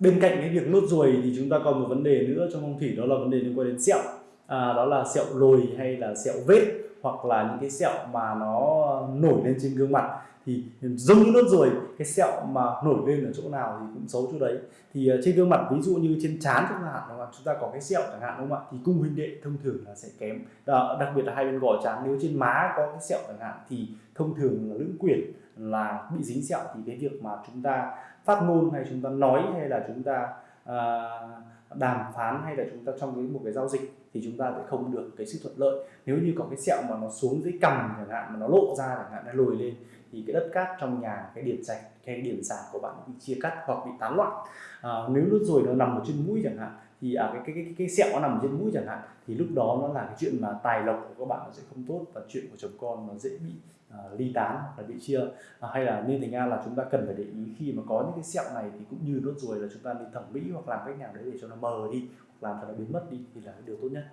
bên cạnh cái việc nốt ruồi thì chúng ta còn một vấn đề nữa trong phong thủy, đó là vấn đề liên quan đến sẹo à, đó là sẹo lồi hay là sẹo vết hoặc là những cái sẹo mà nó nổi lên trên gương mặt. Thì giống như nốt ruồi cái sẹo mà nổi lên ở chỗ nào thì cũng xấu chỗ đấy. Thì ờ, trên gương mặt ví dụ như trên trán chẳng hạn đúng không? chúng ta có cái sẹo chẳng hạn đúng không ạ? Thì cung huynh đệ thông thường là sẽ kém. Đó, đặc biệt là hai bên gò trán nếu trên má có cái sẹo chẳng hạn thì thông thường là lưỡng quyển là bị dính sẹo. Thì cái việc mà chúng ta phát ngôn hay chúng ta nói hay là chúng ta uh, đàm phán hay là chúng ta trong cái một cái giao dịch thì chúng ta sẽ không được cái sự thuận lợi. Nếu như có cái sẹo mà nó xuống dưới cằm chẳng hạn mà nó lộ ra chẳng hạn nó lồi lên thì cái đất cát trong nhà cái điểm sạch cái điểm sản của bạn bị chia cắt hoặc bị tán loạn. À, nếu nốt ruồi nó nằm ở trên mũi chẳng hạn thì à, cái, cái, cái, cái sẹo nó nằm ở trên mũi chẳng hạn thì lúc đó nó là cái chuyện mà tài lộc của các bạn nó sẽ không tốt và chuyện của chồng con nó dễ bị à, ly tán hoặc là bị chia. À, hay là nên thành ra là chúng ta cần phải để ý khi mà có những cái sẹo này thì cũng như nốt ruồi là chúng ta đi thẩm mỹ hoặc làm cách nào đấy để cho nó mờ đi hoặc làm cho nó biến mất đi thì là cái điều tốt nhất.